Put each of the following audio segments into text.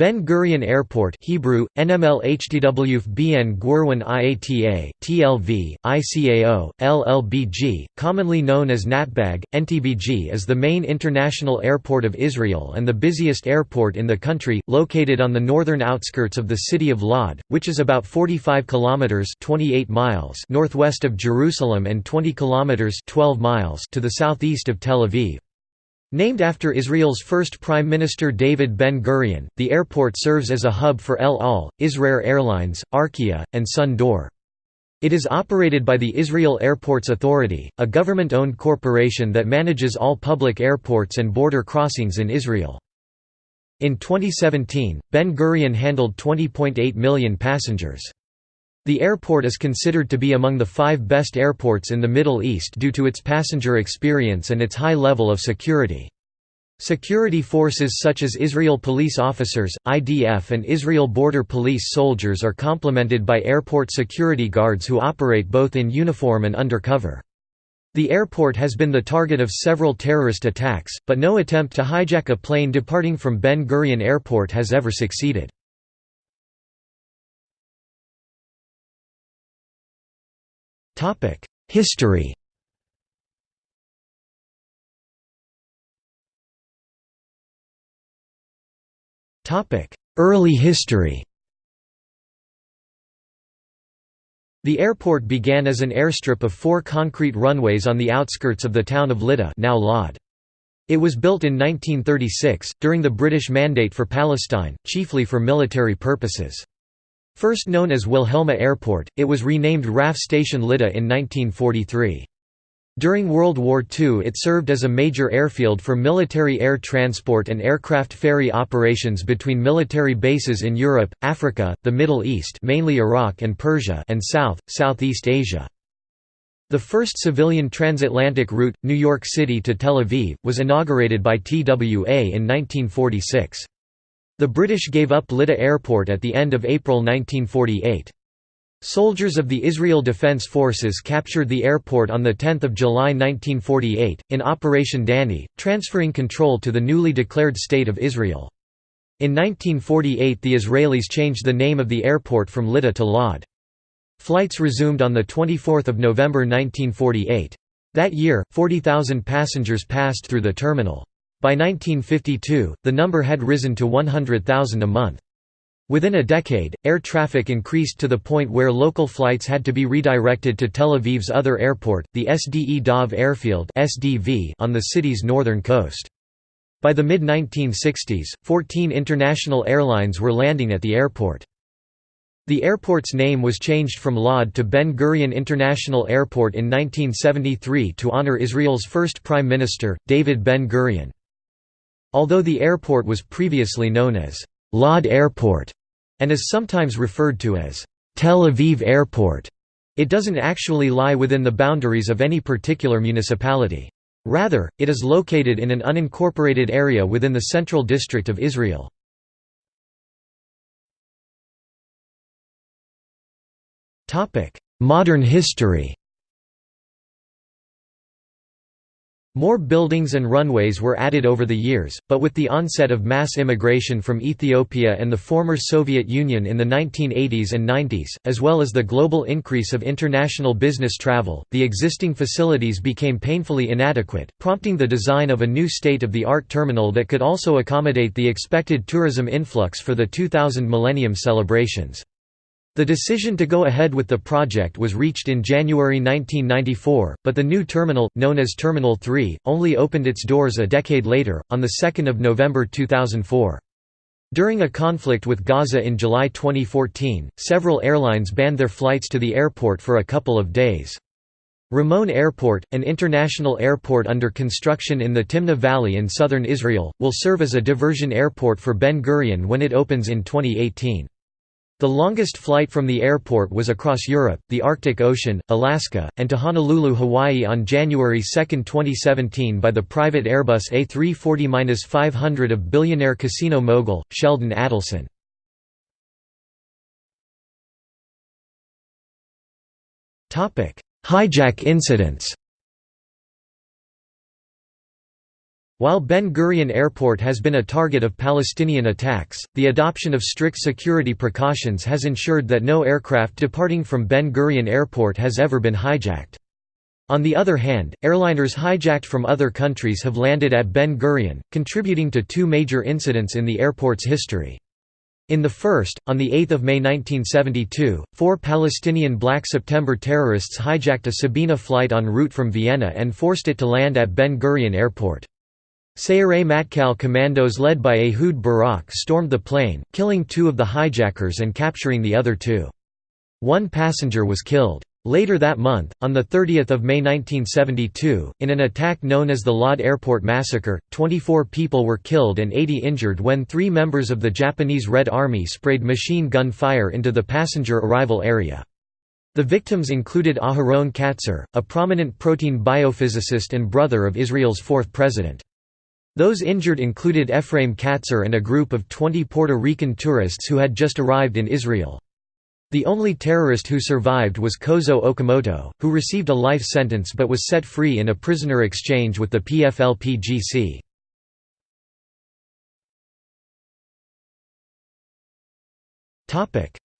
Ben Gurion Airport Hebrew, NML BN Gurwan IATA, TLV, ICAO, LLBG, commonly known as Natbag, NTBG is the main international airport of Israel and the busiest airport in the country, located on the northern outskirts of the city of Lod, which is about 45 kilometers 28 miles northwest of Jerusalem and 20 kilometers 12 miles to the southeast of Tel Aviv. Named after Israel's first Prime Minister David Ben-Gurion, the airport serves as a hub for El Al, Israel Airlines, Arkia, and Sun D'Or. It is operated by the Israel Airports Authority, a government-owned corporation that manages all public airports and border crossings in Israel. In 2017, Ben Gurion handled 20.8 million passengers. The airport is considered to be among the five best airports in the Middle East due to its passenger experience and its high level of security. Security forces such as Israel police officers, IDF and Israel Border Police soldiers are complemented by airport security guards who operate both in uniform and undercover. The airport has been the target of several terrorist attacks, but no attempt to hijack a plane departing from Ben Gurion Airport has ever succeeded. History Early history The airport began as an airstrip of four concrete runways on the outskirts of the town of Lydda now Lod. It was built in 1936, during the British Mandate for Palestine, chiefly for military purposes. First known as Wilhelma Airport, it was renamed RAF Station Lydda in 1943. During World War II it served as a major airfield for military air transport and aircraft ferry operations between military bases in Europe, Africa, the Middle East mainly Iraq and Persia and South, Southeast Asia. The first civilian transatlantic route, New York City to Tel Aviv, was inaugurated by TWA in 1946. The British gave up Lydda Airport at the end of April 1948. Soldiers of the Israel Defense Forces captured the airport on 10 July 1948, in Operation Danny, transferring control to the newly declared State of Israel. In 1948 the Israelis changed the name of the airport from Lydda to Lod. Flights resumed on 24 November 1948. That year, 40,000 passengers passed through the terminal. By 1952, the number had risen to 100,000 a month. Within a decade, air traffic increased to the point where local flights had to be redirected to Tel Aviv's other airport, the SDE Dov Airfield on the city's northern coast. By the mid-1960s, 14 international airlines were landing at the airport. The airport's name was changed from Lod to Ben Gurion International Airport in 1973 to honor Israel's first Prime Minister, David Ben Gurion. Although the airport was previously known as Lod Airport and is sometimes referred to as Tel Aviv Airport, it doesn't actually lie within the boundaries of any particular municipality. Rather, it is located in an unincorporated area within the Central District of Israel. Modern history More buildings and runways were added over the years, but with the onset of mass immigration from Ethiopia and the former Soviet Union in the 1980s and 90s, as well as the global increase of international business travel, the existing facilities became painfully inadequate, prompting the design of a new state-of-the-art terminal that could also accommodate the expected tourism influx for the 2000 Millennium celebrations. The decision to go ahead with the project was reached in January 1994, but the new terminal, known as Terminal 3, only opened its doors a decade later, on 2 November 2004. During a conflict with Gaza in July 2014, several airlines banned their flights to the airport for a couple of days. Ramon Airport, an international airport under construction in the Timna Valley in southern Israel, will serve as a diversion airport for Ben Gurion when it opens in 2018. The longest flight from the airport was across Europe, the Arctic Ocean, Alaska, and to Honolulu, Hawaii on January 2, 2017 by the private Airbus A340-500 of billionaire casino mogul, Sheldon Adelson. Hijack incidents While Ben Gurion Airport has been a target of Palestinian attacks, the adoption of strict security precautions has ensured that no aircraft departing from Ben Gurion Airport has ever been hijacked. On the other hand, airliners hijacked from other countries have landed at Ben Gurion, contributing to two major incidents in the airport's history. In the first, on 8 May 1972, four Palestinian Black September terrorists hijacked a Sabena flight en route from Vienna and forced it to land at Ben Gurion Airport. Sayeret Matkal commandos led by Ehud Barak stormed the plane, killing two of the hijackers and capturing the other two. One passenger was killed. Later that month, on 30 May 1972, in an attack known as the Lod Airport Massacre, 24 people were killed and 80 injured when three members of the Japanese Red Army sprayed machine gun fire into the passenger arrival area. The victims included Aharon Katzir, a prominent protein biophysicist and brother of Israel's fourth president. Those injured included Ephraim Katzir and a group of 20 Puerto Rican tourists who had just arrived in Israel. The only terrorist who survived was Kozo Okamoto, who received a life sentence but was set free in a prisoner exchange with the PFLP-GC.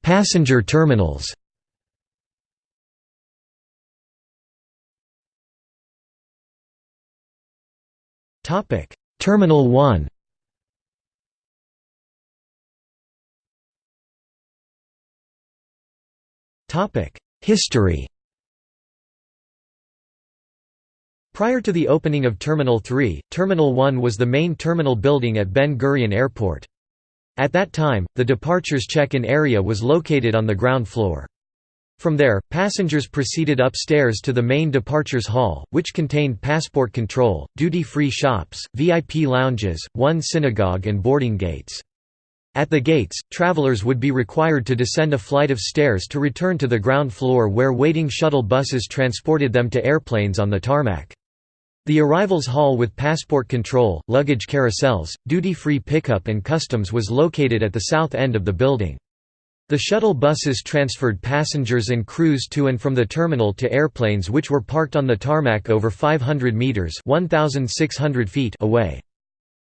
Passenger terminals Topic: Terminal 1 History Prior to the opening of Terminal 3, Terminal 1 was the main terminal building at Ben Gurion Airport. At that time, the departures check-in area was located on the ground floor. From there, passengers proceeded upstairs to the main departures hall, which contained passport control, duty-free shops, VIP lounges, one synagogue and boarding gates. At the gates, travelers would be required to descend a flight of stairs to return to the ground floor where waiting shuttle buses transported them to airplanes on the tarmac. The arrivals hall with passport control, luggage carousels, duty-free pickup and customs was located at the south end of the building. The shuttle buses transferred passengers and crews to and from the terminal to airplanes which were parked on the tarmac over 500 meters (1600 feet) away.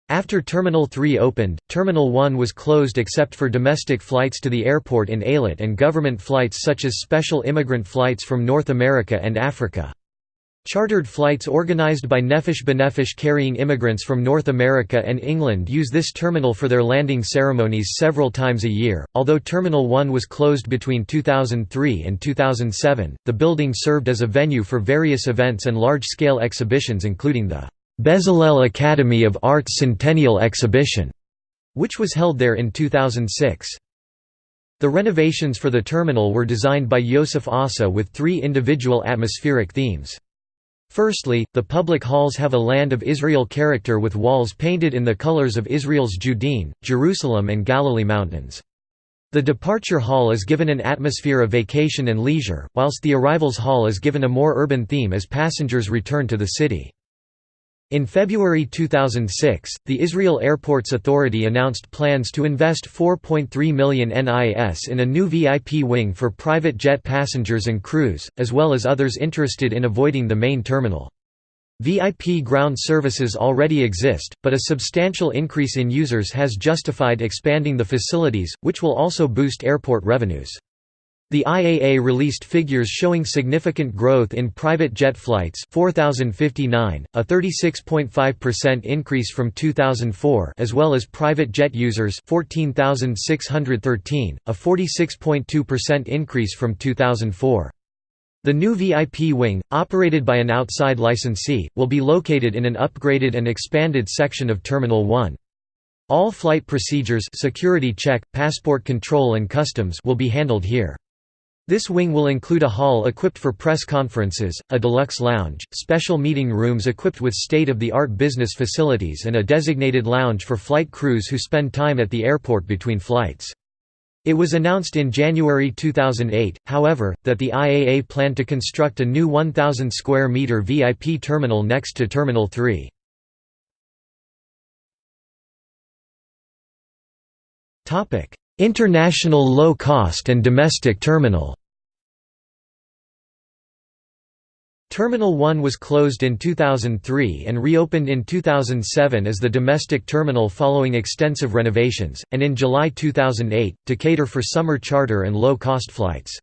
After Terminal 3 opened, Terminal 1 was closed except for domestic flights to the airport in Eilat and government flights such as special immigrant flights from North America and Africa. Chartered flights organized by Nefesh B'Nefesh carrying immigrants from North America and England use this terminal for their landing ceremonies several times a year. Although Terminal 1 was closed between 2003 and 2007, the building served as a venue for various events and large scale exhibitions, including the Bezalel Academy of Arts Centennial Exhibition, which was held there in 2006. The renovations for the terminal were designed by Yosef Assa with three individual atmospheric themes. Firstly, the public halls have a Land of Israel character with walls painted in the colors of Israel's Judean, Jerusalem and Galilee mountains. The departure hall is given an atmosphere of vacation and leisure, whilst the arrivals hall is given a more urban theme as passengers return to the city. In February 2006, the Israel Airports Authority announced plans to invest 4.3 million NIS in a new VIP wing for private jet passengers and crews, as well as others interested in avoiding the main terminal. VIP ground services already exist, but a substantial increase in users has justified expanding the facilities, which will also boost airport revenues. The IAA released figures showing significant growth in private jet flights 4059, a 36.5% increase from 2004 as well as private jet users 14613, a 46.2% increase from 2004. The new VIP wing, operated by an outside licensee, will be located in an upgraded and expanded section of Terminal 1. All flight procedures security check, passport control and customs will be handled here. This wing will include a hall equipped for press conferences, a deluxe lounge, special meeting rooms equipped with state-of-the-art business facilities and a designated lounge for flight crews who spend time at the airport between flights. It was announced in January 2008, however, that the IAA planned to construct a new 1,000 square meter VIP terminal next to Terminal 3. International low-cost and domestic terminal Terminal 1 was closed in 2003 and reopened in 2007 as the domestic terminal following extensive renovations, and in July 2008, to cater for summer charter and low-cost flights.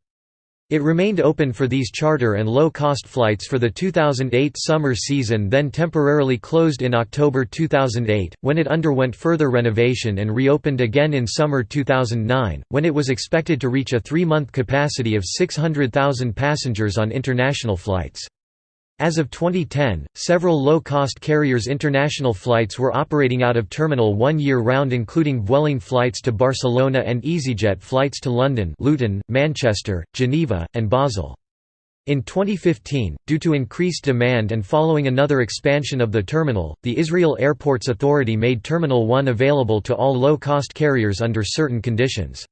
It remained open for these charter and low-cost flights for the 2008 summer season then temporarily closed in October 2008, when it underwent further renovation and reopened again in summer 2009, when it was expected to reach a three-month capacity of 600,000 passengers on international flights. As of 2010, several low-cost carriers' international flights were operating out of Terminal 1 year-round including Vueling flights to Barcelona and EasyJet flights to London Luton, Manchester, Geneva, and Basel. In 2015, due to increased demand and following another expansion of the terminal, the Israel Airports Authority made Terminal 1 available to all low-cost carriers under certain conditions.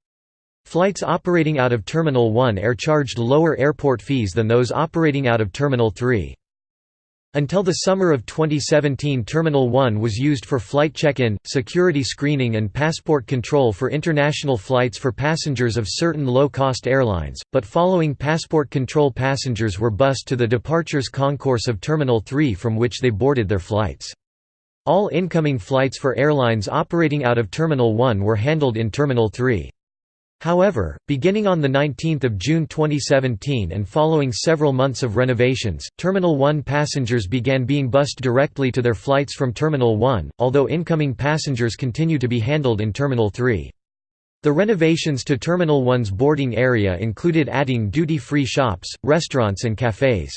Flights operating out of Terminal 1 are charged lower airport fees than those operating out of Terminal 3. Until the summer of 2017 Terminal 1 was used for flight check-in, security screening and passport control for international flights for passengers of certain low-cost airlines, but following passport control passengers were bused to the departures concourse of Terminal 3 from which they boarded their flights. All incoming flights for airlines operating out of Terminal 1 were handled in Terminal 3. However, beginning on 19 June 2017 and following several months of renovations, Terminal 1 passengers began being bused directly to their flights from Terminal 1, although incoming passengers continue to be handled in Terminal 3. The renovations to Terminal 1's boarding area included adding duty-free shops, restaurants and cafes.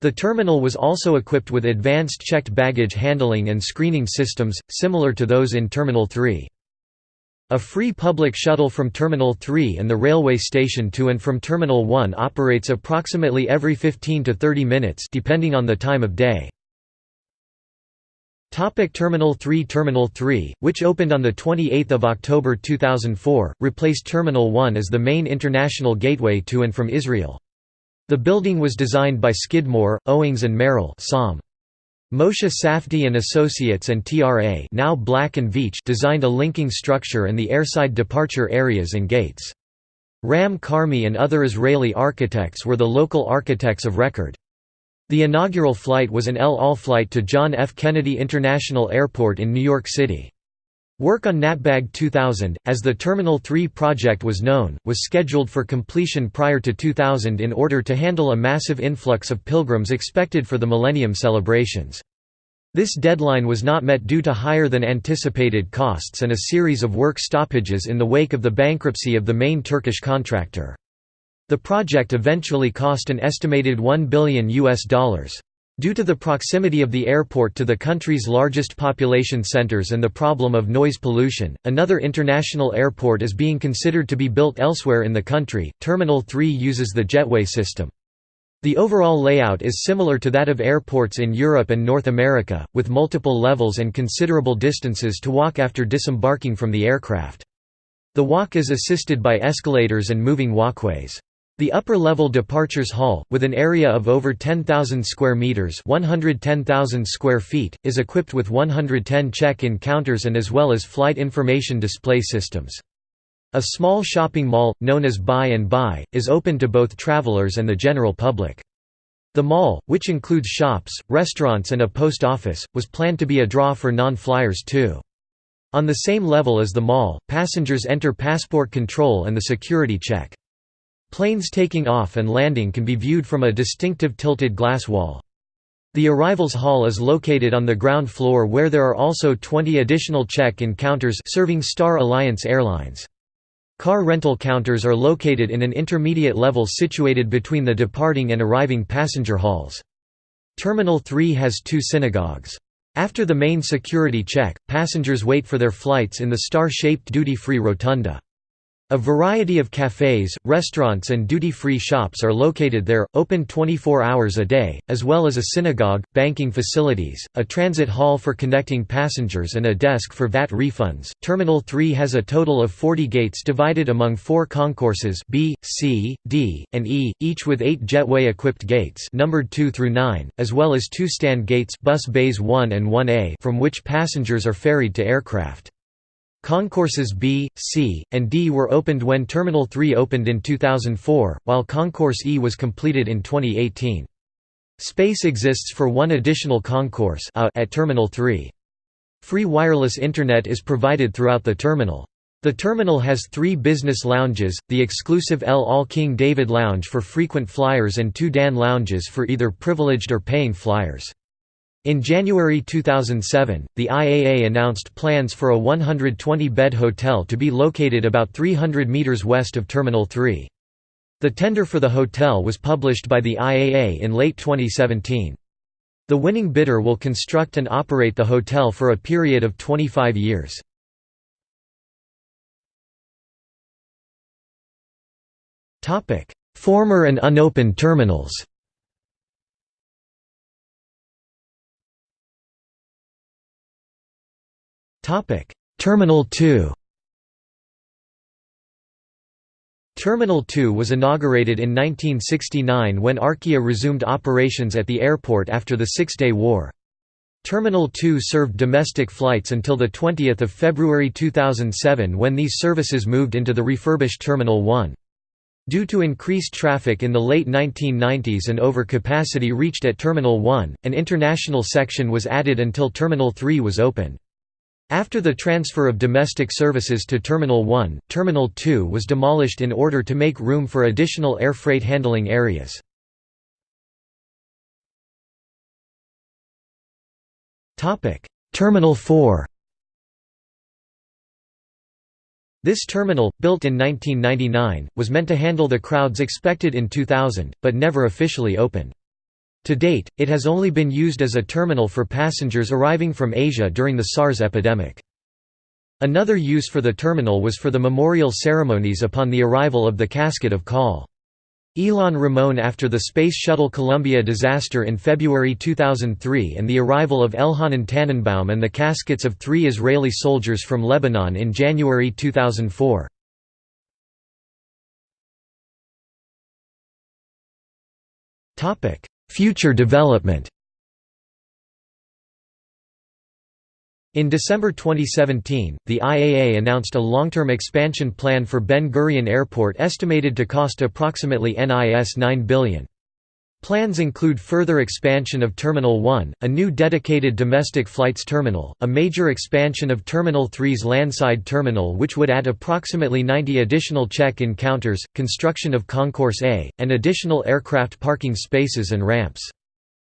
The terminal was also equipped with advanced checked baggage handling and screening systems, similar to those in Terminal 3. A free public shuttle from Terminal 3 and the railway station to and from Terminal 1 operates approximately every 15 to 30 minutes depending on the time of day. Topic Terminal 3 Terminal 3, which opened on 28 October 2004, replaced Terminal 1 as the main international gateway to and from Israel. The building was designed by Skidmore, Owings and Merrill Moshe Safdie and Associates and TRA now Black & Veatch designed a linking structure and the airside departure areas and gates. Ram Karmi and other Israeli architects were the local architects of record. The inaugural flight was an El Al flight to John F. Kennedy International Airport in New York City. Work on Natbag 2000, as the Terminal 3 project was known, was scheduled for completion prior to 2000 in order to handle a massive influx of pilgrims expected for the Millennium celebrations. This deadline was not met due to higher than anticipated costs and a series of work stoppages in the wake of the bankruptcy of the main Turkish contractor. The project eventually cost an estimated 1 billion US dollars. Due to the proximity of the airport to the country's largest population centers and the problem of noise pollution, another international airport is being considered to be built elsewhere in the country. Terminal 3 uses the jetway system. The overall layout is similar to that of airports in Europe and North America, with multiple levels and considerable distances to walk after disembarking from the aircraft. The walk is assisted by escalators and moving walkways. The upper-level departures hall, with an area of over 10,000 square meters (110,000 square feet), is equipped with 110 check-in counters and as well as flight information display systems. A small shopping mall, known as Buy and Bye, is open to both travelers and the general public. The mall, which includes shops, restaurants and a post office, was planned to be a draw for non-flyers too. On the same level as the mall, passengers enter passport control and the security check. Planes taking off and landing can be viewed from a distinctive tilted glass wall. The arrivals hall is located on the ground floor where there are also 20 additional check-in counters serving Star Alliance Airlines. Car rental counters are located in an intermediate level situated between the departing and arriving passenger halls. Terminal 3 has two synagogues. After the main security check, passengers wait for their flights in the star-shaped duty-free rotunda. A variety of cafes, restaurants and duty-free shops are located there, open 24 hours a day, as well as a synagogue, banking facilities, a transit hall for connecting passengers and a desk for VAT refunds. Terminal 3 has a total of 40 gates divided among four concourses B, C, D, and E, each with 8 jetway-equipped gates numbered 2 through 9, as well as two stand gates bus bays 1 and 1A from which passengers are ferried to aircraft. Concourses B, C, and D were opened when Terminal 3 opened in 2004, while Concourse E was completed in 2018. Space exists for one additional concourse at Terminal 3. Free wireless Internet is provided throughout the terminal. The terminal has three business lounges, the exclusive El Al King David Lounge for frequent flyers and two Dan lounges for either privileged or paying flyers. In January 2007, the IAA announced plans for a 120-bed hotel to be located about 300 meters west of Terminal 3. The tender for the hotel was published by the IAA in late 2017. The winning bidder will construct and operate the hotel for a period of 25 years. Former and unopened terminals Terminal 2 Terminal 2 was inaugurated in 1969 when Arkia resumed operations at the airport after the Six-Day War. Terminal 2 served domestic flights until 20 February 2007 when these services moved into the refurbished Terminal 1. Due to increased traffic in the late 1990s and overcapacity reached at Terminal 1, an international section was added until Terminal 3 was opened. After the transfer of domestic services to Terminal 1, Terminal 2 was demolished in order to make room for additional air freight handling areas. Terminal 4 This terminal, built in 1999, was meant to handle the crowds expected in 2000, but never officially opened. To date, it has only been used as a terminal for passengers arriving from Asia during the SARS epidemic. Another use for the terminal was for the memorial ceremonies upon the arrival of the casket of Col. Ilan Ramon after the Space Shuttle Columbia disaster in February 2003 and the arrival of Elhanan Tannenbaum and the caskets of three Israeli soldiers from Lebanon in January 2004. Future development In December 2017, the IAA announced a long-term expansion plan for Ben Gurion Airport estimated to cost approximately NIS 9 billion. Plans include further expansion of Terminal 1, a new dedicated domestic flights terminal, a major expansion of Terminal 3's landside terminal which would add approximately 90 additional check-in counters, construction of Concourse A, and additional aircraft parking spaces and ramps.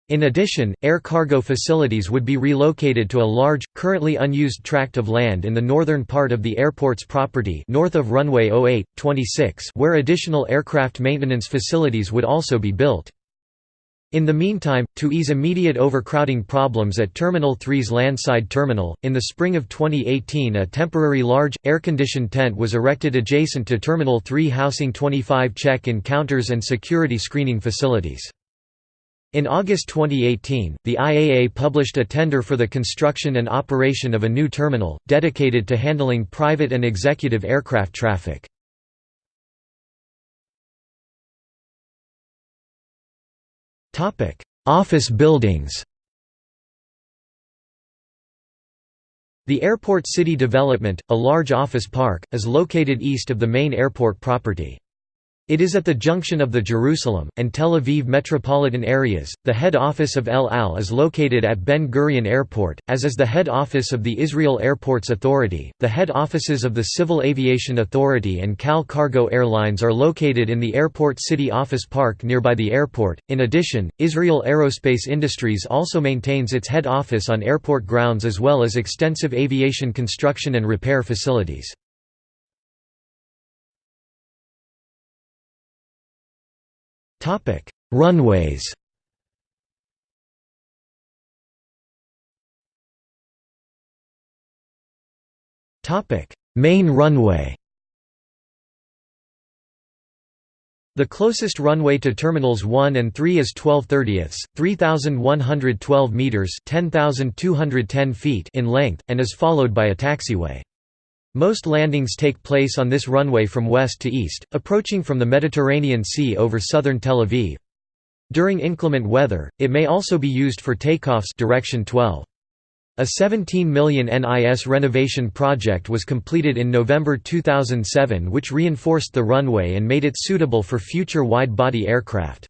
In addition, air cargo facilities would be relocated to a large, currently unused tract of land in the northern part of the airport's property north of runway 08, 26 where additional aircraft maintenance facilities would also be built. In the meantime, to ease immediate overcrowding problems at Terminal 3's landside terminal, in the spring of 2018 a temporary large, air-conditioned tent was erected adjacent to Terminal 3 housing 25 check-in counters and security screening facilities. In August 2018, the IAA published a tender for the construction and operation of a new terminal, dedicated to handling private and executive aircraft traffic. Topic: Office buildings. The Airport City development, a large office park, is located east of the main airport property. It is at the junction of the Jerusalem, and Tel Aviv metropolitan areas. The head office of El Al is located at Ben Gurion Airport, as is the head office of the Israel Airports Authority. The head offices of the Civil Aviation Authority and Cal Cargo Airlines are located in the Airport City Office Park nearby the airport. In addition, Israel Aerospace Industries also maintains its head office on airport grounds as well as extensive aviation construction and repair facilities. Topic: Runways. Topic: Main runway. The closest runway to terminals 1 and 3 is 12 30ths, 3112 meters, 10210 feet in length and is followed by a taxiway. Most landings take place on this runway from west to east, approaching from the Mediterranean Sea over southern Tel Aviv. During inclement weather, it may also be used for takeoffs direction 12. A 17 million NIS renovation project was completed in November 2007 which reinforced the runway and made it suitable for future wide-body aircraft.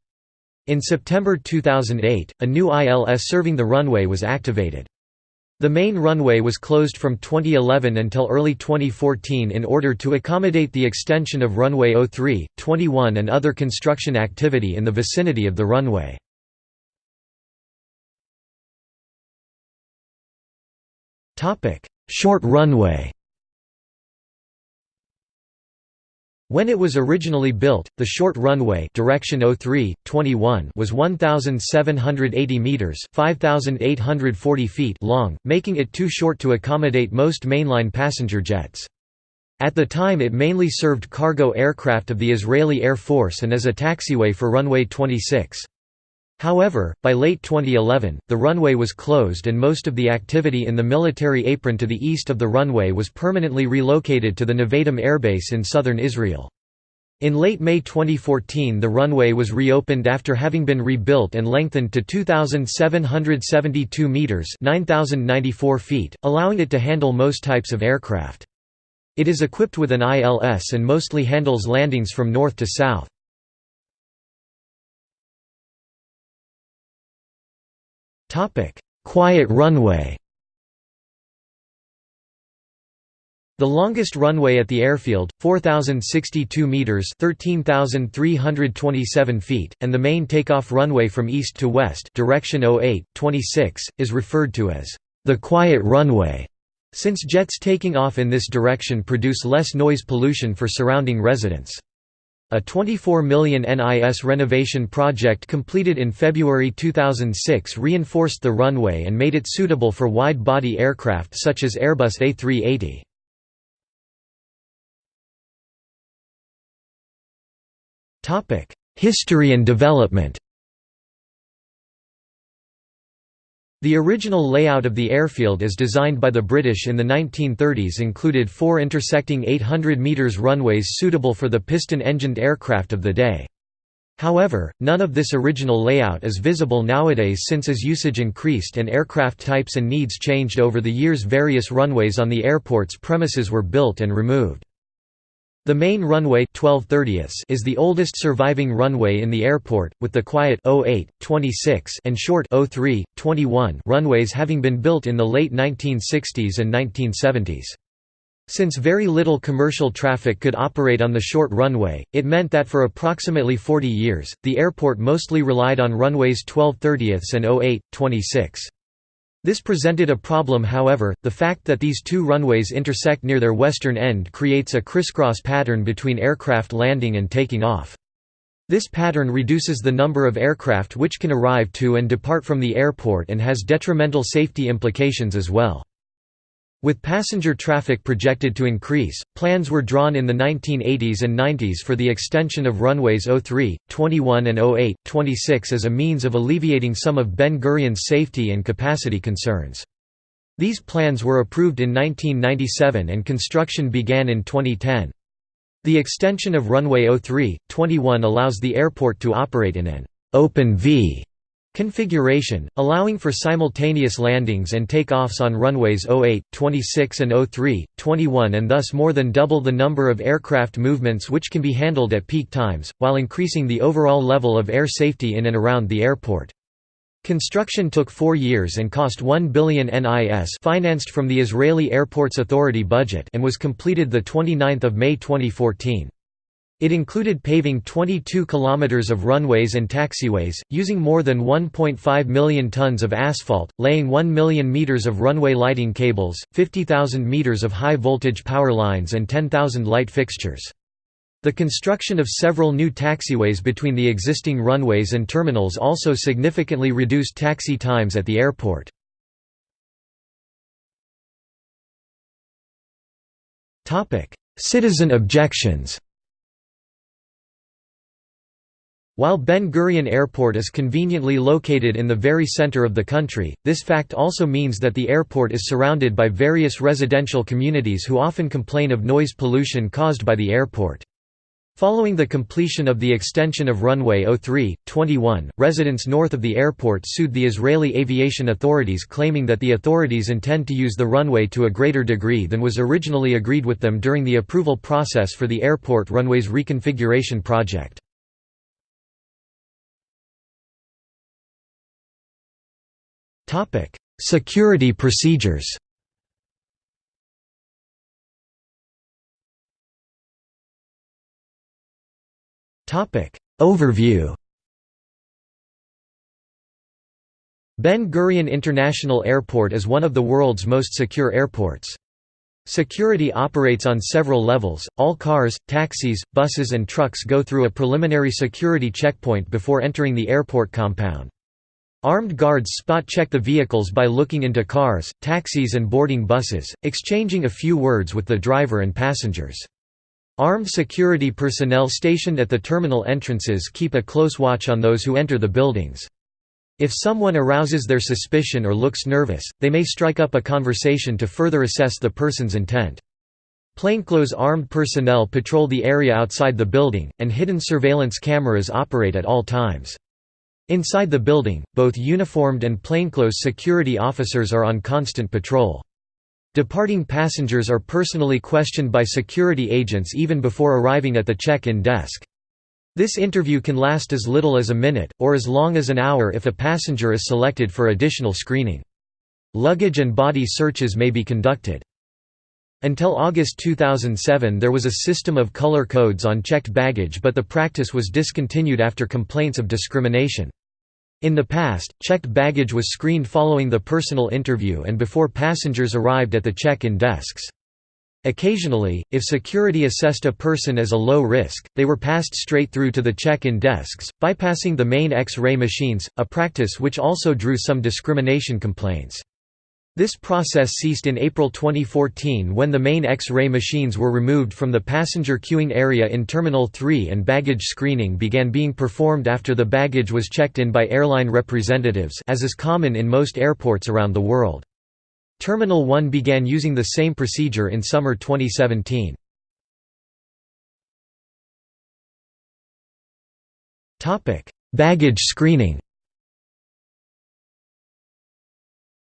In September 2008, a new ILS serving the runway was activated. The main runway was closed from 2011 until early 2014 in order to accommodate the extension of runway 03, 21 and other construction activity in the vicinity of the runway. Short runway When it was originally built, the short runway direction 03, 21 was 1,780 metres 5,840 feet long, making it too short to accommodate most mainline passenger jets. At the time it mainly served cargo aircraft of the Israeli Air Force and as a taxiway for runway 26. However, by late 2011, the runway was closed and most of the activity in the military apron to the east of the runway was permanently relocated to the Nevatim airbase in southern Israel. In late May 2014 the runway was reopened after having been rebuilt and lengthened to 2,772 metres 9,094 feet, allowing it to handle most types of aircraft. It is equipped with an ILS and mostly handles landings from north to south. Quiet runway The longest runway at the airfield, 4,062 metres 13,327 feet, and the main takeoff runway from east to west direction 08, 26, is referred to as the quiet runway, since jets taking off in this direction produce less noise pollution for surrounding residents. A 24 million NIS renovation project completed in February 2006 reinforced the runway and made it suitable for wide-body aircraft such as Airbus A380. History and development The original layout of the airfield as designed by the British in the 1930s included four intersecting 800 metres runways suitable for the piston-engined aircraft of the day. However, none of this original layout is visible nowadays since as usage increased and aircraft types and needs changed over the years various runways on the airport's premises were built and removed. The main runway 12 is the oldest surviving runway in the airport, with the quiet 08, 26 and short 03, 21 runways having been built in the late 1960s and 1970s. Since very little commercial traffic could operate on the short runway, it meant that for approximately 40 years, the airport mostly relied on runways 12 and 08, 26. This presented a problem however, the fact that these two runways intersect near their western end creates a crisscross pattern between aircraft landing and taking off. This pattern reduces the number of aircraft which can arrive to and depart from the airport and has detrimental safety implications as well. With passenger traffic projected to increase, plans were drawn in the 1980s and 90s for the extension of runways 03, 21 and 08, 26 as a means of alleviating some of Ben Gurion's safety and capacity concerns. These plans were approved in 1997 and construction began in 2010. The extension of runway 03, 21 allows the airport to operate in an open V Configuration, allowing for simultaneous landings and takeoffs on runways 08, 26 and 03, 21 and thus more than double the number of aircraft movements which can be handled at peak times, while increasing the overall level of air safety in and around the airport. Construction took four years and cost 1 billion NIS financed from the Israeli Airports Authority budget and was completed 29 May 2014. It included paving 22 kilometers of runways and taxiways, using more than 1.5 million tons of asphalt, laying 1 million meters of runway lighting cables, 50,000 meters of high-voltage power lines and 10,000 light fixtures. The construction of several new taxiways between the existing runways and terminals also significantly reduced taxi times at the airport. Citizen objections While Ben Gurion Airport is conveniently located in the very center of the country, this fact also means that the airport is surrounded by various residential communities who often complain of noise pollution caused by the airport. Following the completion of the extension of runway 03, 21, residents north of the airport sued the Israeli aviation authorities claiming that the authorities intend to use the runway to a greater degree than was originally agreed with them during the approval process for the airport runway's reconfiguration project. Security procedures Overview Ben Gurion International Airport is one of the world's most secure airports. Security operates on several levels. All cars, taxis, buses, and trucks go through a preliminary security checkpoint before entering the airport compound. Armed guards spot check the vehicles by looking into cars, taxis, and boarding buses, exchanging a few words with the driver and passengers. Armed security personnel stationed at the terminal entrances keep a close watch on those who enter the buildings. If someone arouses their suspicion or looks nervous, they may strike up a conversation to further assess the person's intent. Plainclothes armed personnel patrol the area outside the building, and hidden surveillance cameras operate at all times. Inside the building, both uniformed and plainclothes security officers are on constant patrol. Departing passengers are personally questioned by security agents even before arriving at the check-in desk. This interview can last as little as a minute, or as long as an hour if a passenger is selected for additional screening. Luggage and body searches may be conducted. Until August 2007 there was a system of color codes on checked baggage but the practice was discontinued after complaints of discrimination. In the past, checked baggage was screened following the personal interview and before passengers arrived at the check-in desks. Occasionally, if security assessed a person as a low risk, they were passed straight through to the check-in desks, bypassing the main X-ray machines, a practice which also drew some discrimination complaints. This process ceased in April 2014 when the main X-ray machines were removed from the passenger queuing area in Terminal 3 and baggage screening began being performed after the baggage was checked in by airline representatives as is common in most airports around the world. Terminal 1 began using the same procedure in summer 2017. Baggage screening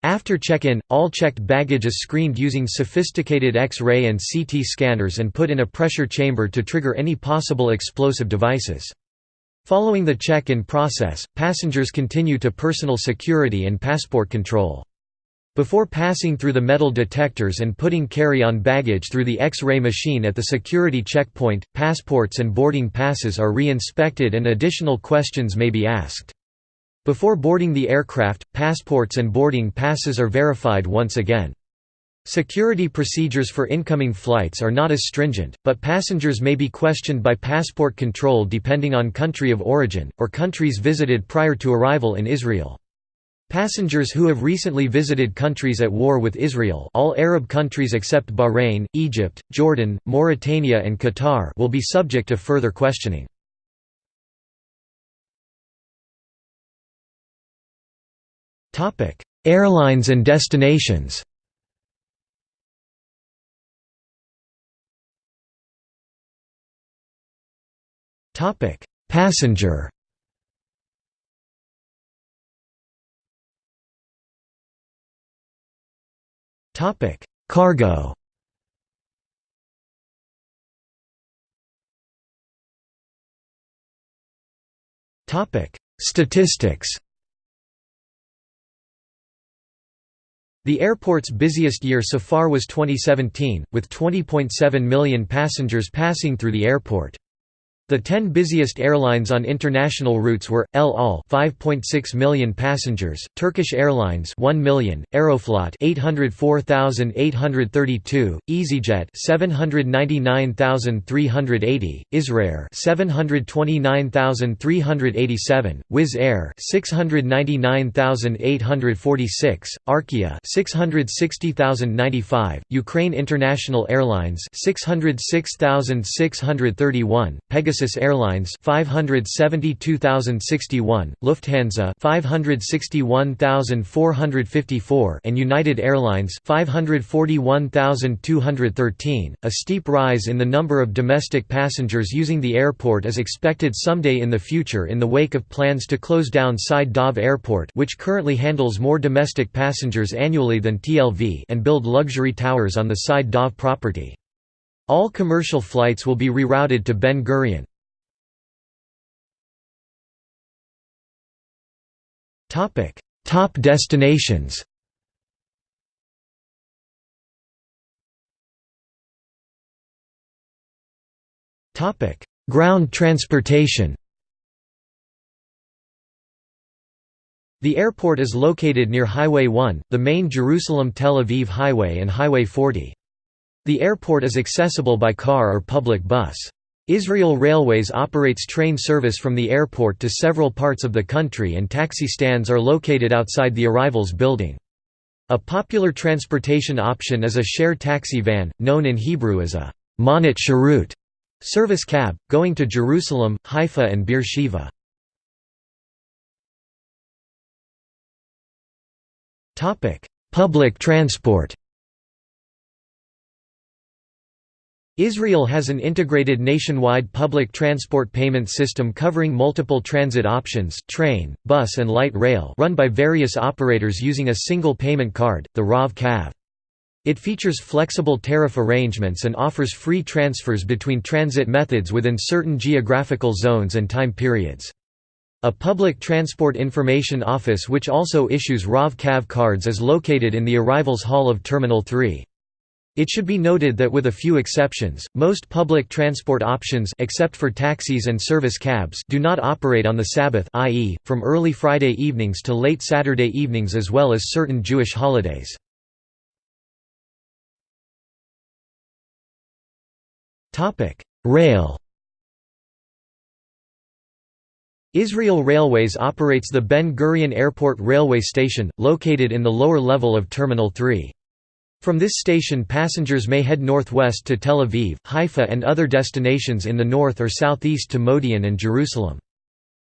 After check-in, all checked baggage is screened using sophisticated X-ray and CT scanners and put in a pressure chamber to trigger any possible explosive devices. Following the check-in process, passengers continue to personal security and passport control. Before passing through the metal detectors and putting carry-on baggage through the X-ray machine at the security checkpoint, passports and boarding passes are re-inspected and additional questions may be asked. Before boarding the aircraft, passports and boarding passes are verified once again. Security procedures for incoming flights are not as stringent, but passengers may be questioned by passport control depending on country of origin, or countries visited prior to arrival in Israel. Passengers who have recently visited countries at war with Israel all Arab countries except Bahrain, Egypt, Jordan, Mauritania and Qatar will be subject to further questioning. Airlines and destinations. Topic: Passenger. Topic: Cargo. Topic: Statistics. The airport's busiest year so far was 2017, with 20.7 million passengers passing through the airport. The 10 busiest airlines on international routes were El Al 5.6 million passengers, Turkish Airlines 1 million, Aeroflot 804,832, EasyJet 799,380, Israir 729,387, Wizz Air 699,846, Arkia 660,095, Ukraine International Airlines 606,631, Pegasus Pegasus Airlines 572,061, Lufthansa 561,454 and United Airlines 541,213. A steep rise in the number of domestic passengers using the airport is expected someday in the future in the wake of plans to close down Sde Dov Airport which currently handles more domestic passengers annually than TLV and build luxury towers on the Sde Dov property. All commercial flights will be rerouted to Ben Gurion. Top destinations Ground transportation The airport is located near Highway 1, the main Jerusalem-Tel Aviv highway and Highway 40. The airport is accessible by car or public bus. Israel Railways operates train service from the airport to several parts of the country and taxi stands are located outside the arrivals building. A popular transportation option is a shared taxi van, known in Hebrew as a Monat Sharut service cab, going to Jerusalem, Haifa and Beersheba. Public transport Israel has an integrated nationwide public transport payment system covering multiple transit options train, bus and light rail run by various operators using a single payment card, the Rav-Kav. It features flexible tariff arrangements and offers free transfers between transit methods within certain geographical zones and time periods. A public transport information office which also issues Rav-Kav cards is located in the arrivals hall of Terminal 3. It should be noted that with a few exceptions, most public transport options except for taxis and service cabs do not operate on the Sabbath i.e., from early Friday evenings to late Saturday evenings as well as certain Jewish holidays. Rail Israel Railways operates the Ben Gurion Airport railway station, located in the lower level of Terminal 3. From this station passengers may head northwest to Tel Aviv, Haifa and other destinations in the north or southeast to Modi'in and Jerusalem.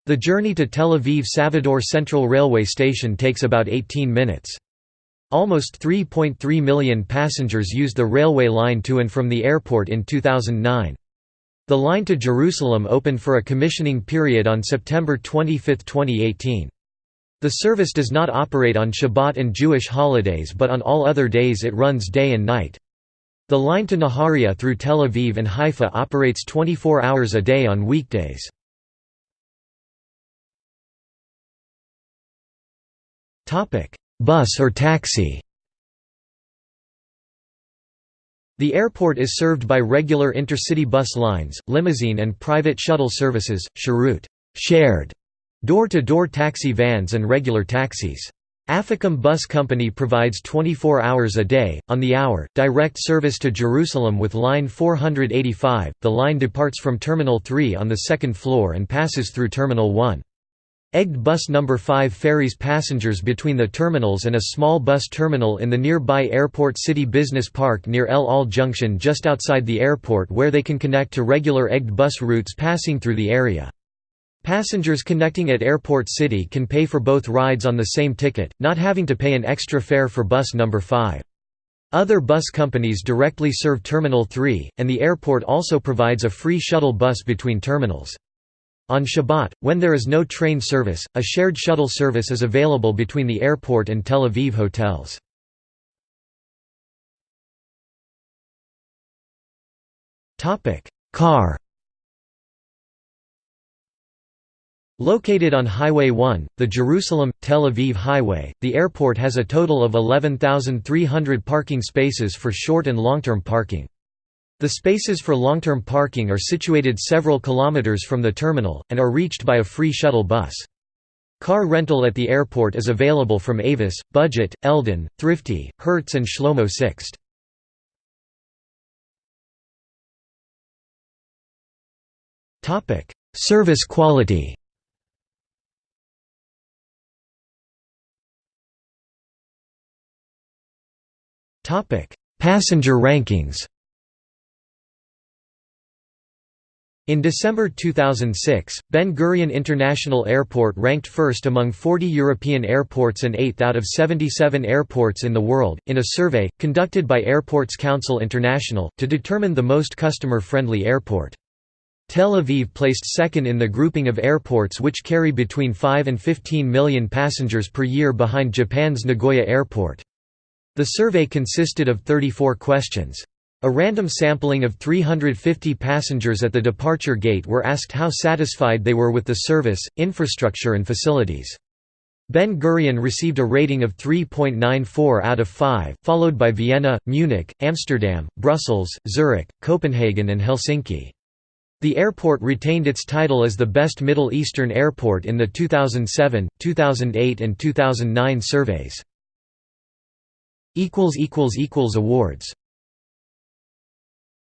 The journey to Tel Aviv Savidor Central Railway Station takes about 18 minutes. Almost 3.3 million passengers used the railway line to and from the airport in 2009. The line to Jerusalem opened for a commissioning period on September 25, 2018. The service does not operate on Shabbat and Jewish holidays but on all other days it runs day and night. The line to Nahariya through Tel Aviv and Haifa operates 24 hours a day on weekdays. Bus or taxi The airport is served by regular intercity bus lines, limousine and private shuttle services, Sharut shared Door-to-door -door taxi vans and regular taxis. Afikim Bus Company provides 24 hours a day, on the hour, direct service to Jerusalem with Line 485. The line departs from Terminal 3 on the second floor and passes through Terminal 1. Egged Bus No. 5 ferries passengers between the terminals and a small bus terminal in the nearby Airport City Business Park near El Al Junction just outside the airport where they can connect to regular egged bus routes passing through the area. Passengers connecting at Airport City can pay for both rides on the same ticket, not having to pay an extra fare for bus number 5. Other bus companies directly serve Terminal 3, and the airport also provides a free shuttle bus between terminals. On Shabbat, when there is no train service, a shared shuttle service is available between the airport and Tel Aviv hotels. Car Located on Highway 1, the Jerusalem-Tel Aviv Highway, the airport has a total of 11,300 parking spaces for short and long-term parking. The spaces for long-term parking are situated several kilometers from the terminal, and are reached by a free shuttle bus. Car rental at the airport is available from Avis, Budget, Eldan, Thrifty, Hertz and Shlomo Sixt. Service quality Passenger rankings In December 2006, Ben Gurion International Airport ranked first among 40 European airports and 8th out of 77 airports in the world, in a survey, conducted by Airports Council International, to determine the most customer-friendly airport. Tel Aviv placed second in the grouping of airports which carry between 5 and 15 million passengers per year behind Japan's Nagoya Airport. The survey consisted of 34 questions. A random sampling of 350 passengers at the departure gate were asked how satisfied they were with the service, infrastructure and facilities. Ben Gurion received a rating of 3.94 out of 5, followed by Vienna, Munich, Amsterdam, Brussels, Zurich, Copenhagen and Helsinki. The airport retained its title as the best Middle Eastern airport in the 2007, 2008 and 2009 surveys. Awards